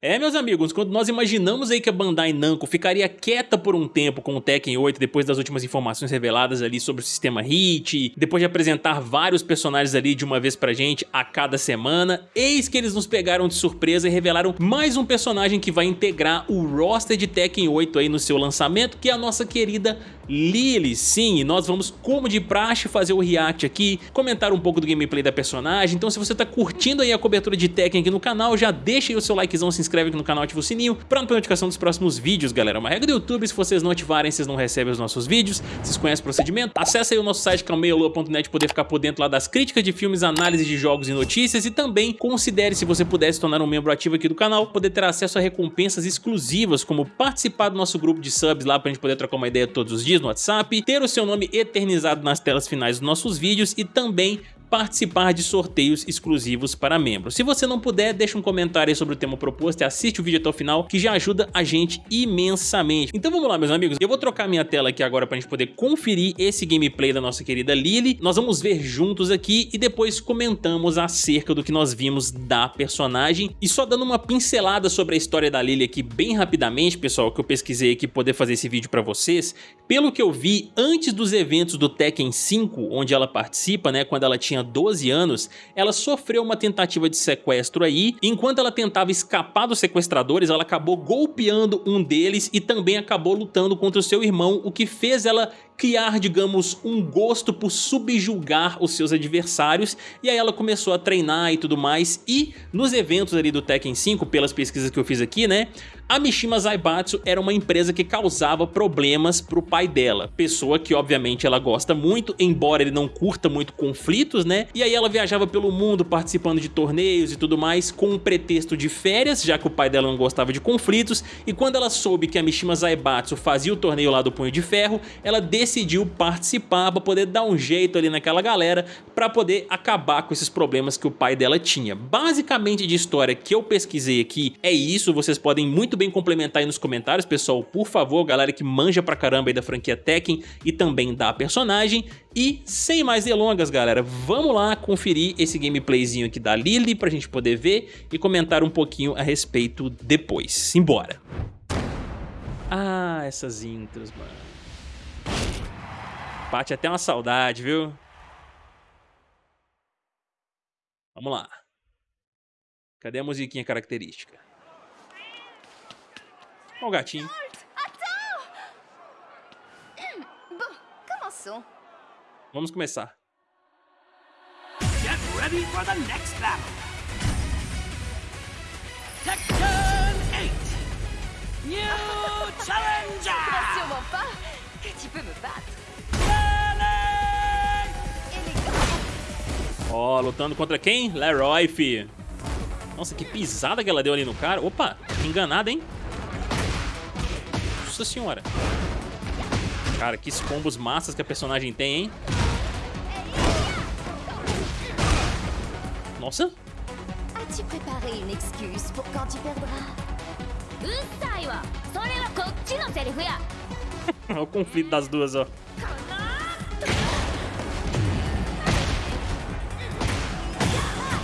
É, meus amigos, quando nós imaginamos aí que a Bandai Namco ficaria quieta por um tempo com o Tekken 8 depois das últimas informações reveladas ali sobre o sistema HIT, depois de apresentar vários personagens ali de uma vez pra gente a cada semana, eis que eles nos pegaram de surpresa e revelaram mais um personagem que vai integrar o roster de Tekken 8 aí no seu lançamento, que é a nossa querida Lily, sim, e nós vamos, como de praxe, fazer o react aqui, comentar um pouco do gameplay da personagem, então se você tá curtindo aí a cobertura de Tekken aqui no canal, já deixa aí o seu likezão, se inscreve aqui no canal, ativa o sininho pra não perder notificação dos próximos vídeos, galera. É uma regra do YouTube, se vocês não ativarem, vocês não recebem os nossos vídeos, vocês conhecem o procedimento, acessa aí o nosso site que é o poder ficar por dentro lá das críticas de filmes, análise de jogos e notícias. E também considere se você puder se tornar um membro ativo aqui do canal, poder ter acesso a recompensas exclusivas, como participar do nosso grupo de subs lá pra gente poder trocar uma ideia todos os dias, no WhatsApp, ter o seu nome eternizado nas telas finais dos nossos vídeos e também participar de sorteios exclusivos para membros. Se você não puder, deixa um comentário sobre o tema proposto e assiste o vídeo até o final, que já ajuda a gente imensamente. Então vamos lá, meus amigos. Eu vou trocar minha tela aqui agora para a gente poder conferir esse gameplay da nossa querida Lily. Nós vamos ver juntos aqui e depois comentamos acerca do que nós vimos da personagem. E só dando uma pincelada sobre a história da Lily aqui bem rapidamente, pessoal, que eu pesquisei aqui poder fazer esse vídeo para vocês. Pelo que eu vi, antes dos eventos do Tekken 5, onde ela participa, né, quando ela tinha tinha 12 anos, ela sofreu uma tentativa de sequestro aí, enquanto ela tentava escapar dos sequestradores, ela acabou golpeando um deles e também acabou lutando contra o seu irmão, o que fez ela criar, digamos, um gosto por subjugar os seus adversários, e aí ela começou a treinar e tudo mais, e nos eventos ali do Tekken 5, pelas pesquisas que eu fiz aqui, né, a Mishima Zaibatsu era uma empresa que causava problemas pro pai dela, pessoa que obviamente ela gosta muito, embora ele não curta muito conflitos, né? E aí ela viajava pelo mundo participando de torneios e tudo mais com um pretexto de férias, já que o pai dela não gostava de conflitos, e quando ela soube que a Mishima Zaibatsu fazia o torneio lá do Punho de Ferro, ela decidiu participar para poder dar um jeito ali naquela galera para poder acabar com esses problemas que o pai dela tinha. Basicamente de história que eu pesquisei aqui é isso, vocês podem muito bem complementar aí nos comentários, pessoal, por favor, galera que manja pra caramba aí da franquia Tekken e também da personagem. E sem mais delongas, galera, vamos lá conferir esse gameplayzinho aqui da Lily pra gente poder ver e comentar um pouquinho a respeito depois. Simbora! Ah, essas intros, mano. Bate até uma saudade, viu? Vamos lá. Cadê a musiquinha característica? Olha o gatinho. Vamos começar. Get ready for the next battle. Tekken 8. New challenger. Sûrement pas que tu peux me battre. Ó, oh, lutando contra quem? Leroy, fi. Nossa, que pisada que ela deu ali no cara. Opa, enganada, hein? Nossa senhora. Cara, que combos massas que a personagem tem, hein? Nossa. As-tu préparé une excuse pour quand tu perdras? Olha o conflito das duas, ó.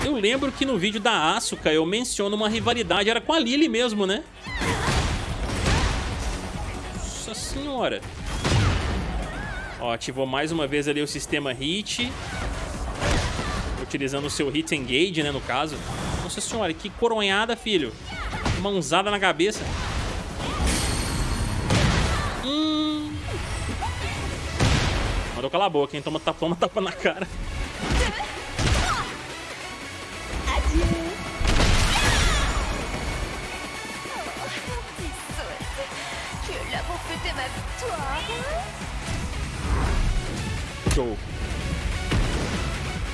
Eu lembro que no vídeo da Asuka eu menciono uma rivalidade, era com a Lily mesmo, né? Nossa senhora. Ó, ativou mais uma vez ali o sistema hit. Utilizando o seu hit engage, né, no caso. Nossa senhora, que coronhada, filho. Mãozada na cabeça. Hum. Mandou calar a boca, hein? Toma, toma tapa na cara. Show.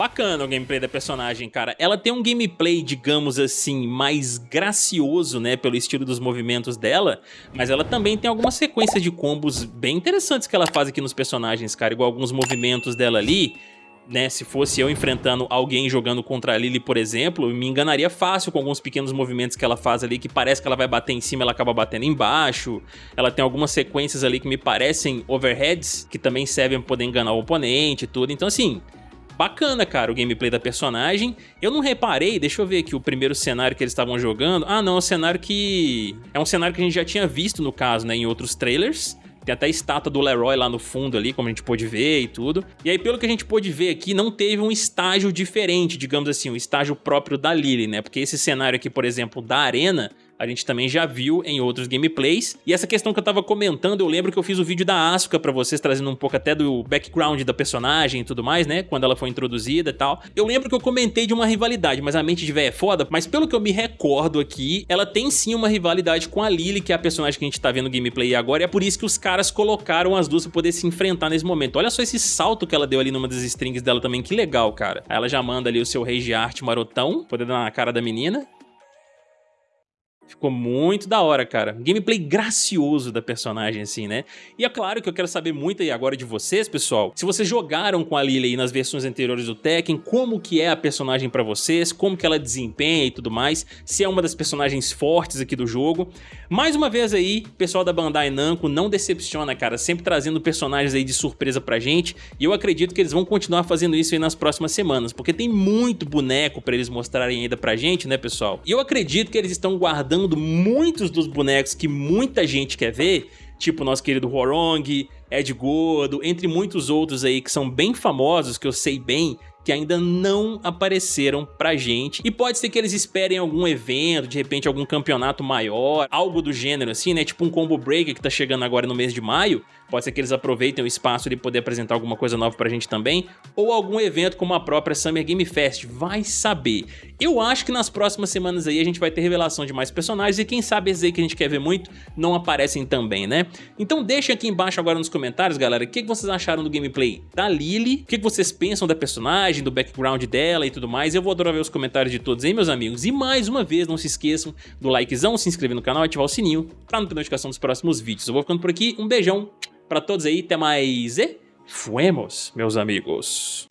Bacana o gameplay da personagem, cara. Ela tem um gameplay, digamos assim, mais gracioso, né, pelo estilo dos movimentos dela, mas ela também tem algumas sequências de combos bem interessantes que ela faz aqui nos personagens, cara, igual alguns movimentos dela ali, né, se fosse eu enfrentando alguém jogando contra a Lily, por exemplo, me enganaria fácil com alguns pequenos movimentos que ela faz ali, que parece que ela vai bater em cima, ela acaba batendo embaixo. Ela tem algumas sequências ali que me parecem overheads, que também servem para poder enganar o oponente e tudo. Então, assim, bacana, cara, o gameplay da personagem. Eu não reparei, deixa eu ver aqui o primeiro cenário que eles estavam jogando. Ah, não, é um cenário que... É um cenário que a gente já tinha visto, no caso, né, em outros trailers. Tem até a estátua do Leroy lá no fundo ali, como a gente pôde ver e tudo. E aí, pelo que a gente pôde ver aqui, não teve um estágio diferente, digamos assim, um estágio próprio da Lily, né? Porque esse cenário aqui, por exemplo, da arena, a gente também já viu em outros gameplays. E essa questão que eu tava comentando, eu lembro que eu fiz o vídeo da Asuka pra vocês, trazendo um pouco até do background da personagem e tudo mais, né? Quando ela foi introduzida e tal. Eu lembro que eu comentei de uma rivalidade, mas a mente de véia é foda. Mas pelo que eu me recordo aqui, ela tem sim uma rivalidade com a Lily, que é a personagem que a gente tá vendo no gameplay agora. E é por isso que os caras colocaram as duas pra poder se enfrentar nesse momento. Olha só esse salto que ela deu ali numa das strings dela também, que legal, cara. Aí ela já manda ali o seu rei de arte marotão, poder dar na cara da menina. Ficou muito da hora, cara. Gameplay gracioso da personagem, assim, né? E é claro que eu quero saber muito aí agora de vocês, pessoal. Se vocês jogaram com a Lily nas versões anteriores do Tekken, como que é a personagem pra vocês, como que ela desempenha e tudo mais, se é uma das personagens fortes aqui do jogo. Mais uma vez aí, pessoal da Bandai Namco não decepciona, cara, sempre trazendo personagens aí de surpresa pra gente, e eu acredito que eles vão continuar fazendo isso aí nas próximas semanas, porque tem muito boneco pra eles mostrarem ainda pra gente, né, pessoal? E eu acredito que eles estão guardando muitos dos bonecos que muita gente quer ver, tipo nosso querido Horong, Ed Gordo, entre muitos outros aí que são bem famosos, que eu sei bem, que ainda não apareceram pra gente. E pode ser que eles esperem algum evento, de repente algum campeonato maior, algo do gênero assim, né? Tipo um Combo Breaker que tá chegando agora no mês de maio. Pode ser que eles aproveitem o espaço de poder apresentar alguma coisa nova pra gente também. Ou algum evento como a própria Summer Game Fest, vai saber. Eu acho que nas próximas semanas aí a gente vai ter revelação de mais personagens e quem sabe esses aí que a gente quer ver muito não aparecem também, né? Então deixem aqui embaixo agora nos comentários, galera, o que vocês acharam do gameplay da Lily, o que vocês pensam da personagem, personagem, do background dela e tudo mais. Eu vou adorar ver os comentários de todos aí, meus amigos. E mais uma vez, não se esqueçam do likezão, se inscrever no canal e ativar o sininho para não ter notificação dos próximos vídeos. Eu vou ficando por aqui, um beijão para todos aí, até mais e fuemos, meus amigos.